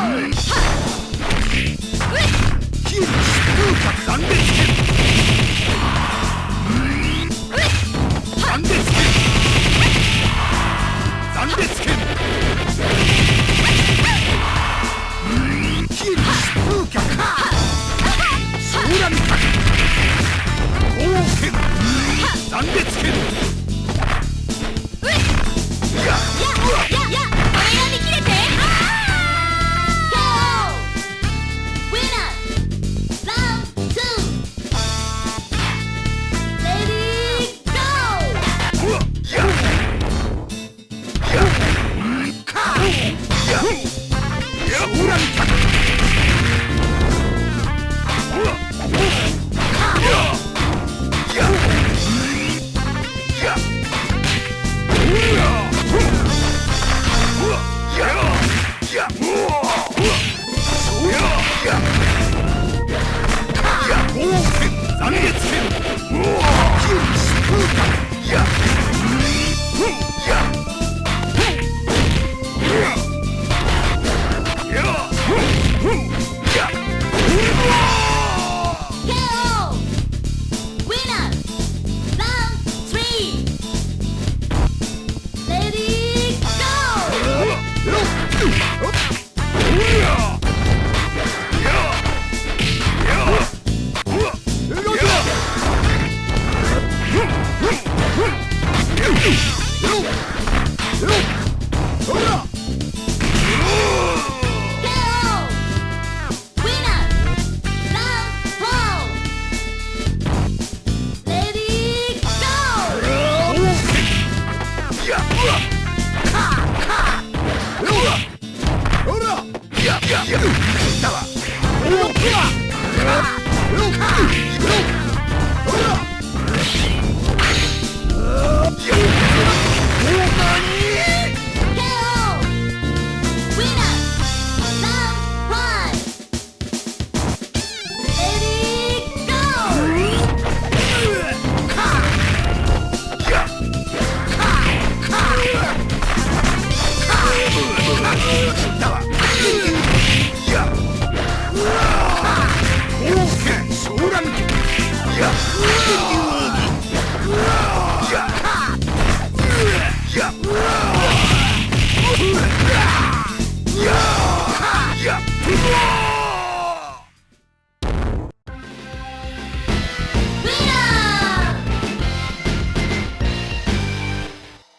Hey! Ugh! Go.